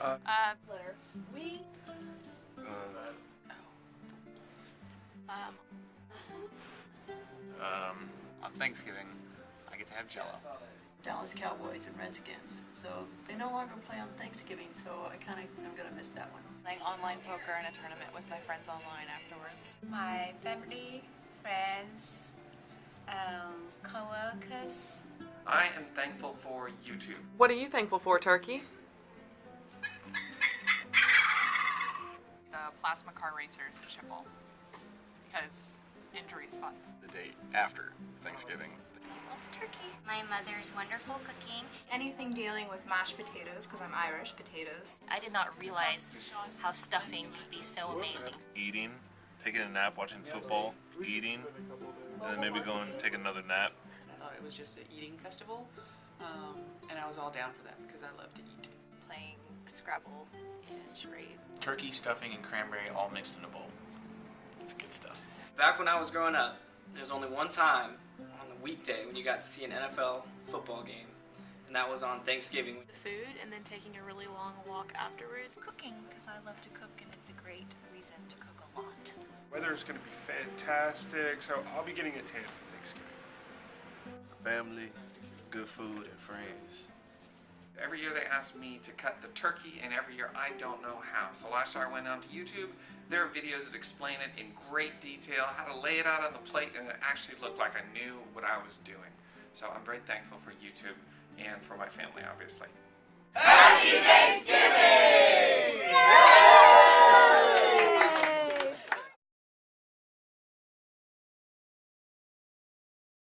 Uh, Uh, we um Um, on Thanksgiving, I get to have Jello. Dallas Cowboys and Redskins. So they no longer play on Thanksgiving, so I kind of am gonna miss that one. playing online poker in a tournament with my friends online afterwards. my family, friends, um, co-workers. I am thankful for YouTube. what are you thankful for, Turkey? Plasma car racers in Schiphol because injury's fun. The day after Thanksgiving. It's turkey. My mother's wonderful cooking. Anything dealing with mashed potatoes, because I'm Irish, potatoes. I did not realize how stuffing could be so amazing. eating, taking a nap, watching football, eating, and then maybe going and take another nap. I thought it was just an eating festival, um, and I was all down for that because I love to eat. Playing Scrabble and charades. Turkey, stuffing, and cranberry all mixed in a bowl. It's good stuff. Back when I was growing up, there was only one time on the weekday when you got to see an NFL football game, and that was on Thanksgiving. The food and then taking a really long walk afterwards. Cooking because I love to cook and it's a great reason to cook a lot. weather is going to be fantastic, so I'll be getting a tan for Thanksgiving. Family, good food, and friends. Every year they ask me to cut the turkey, and every year I don't know how. So last year I went onto YouTube. There are videos that explain it in great detail, how to lay it out on the plate, and it actually looked like I knew what I was doing. So I'm very thankful for YouTube and for my family, obviously. Happy Thanksgiving!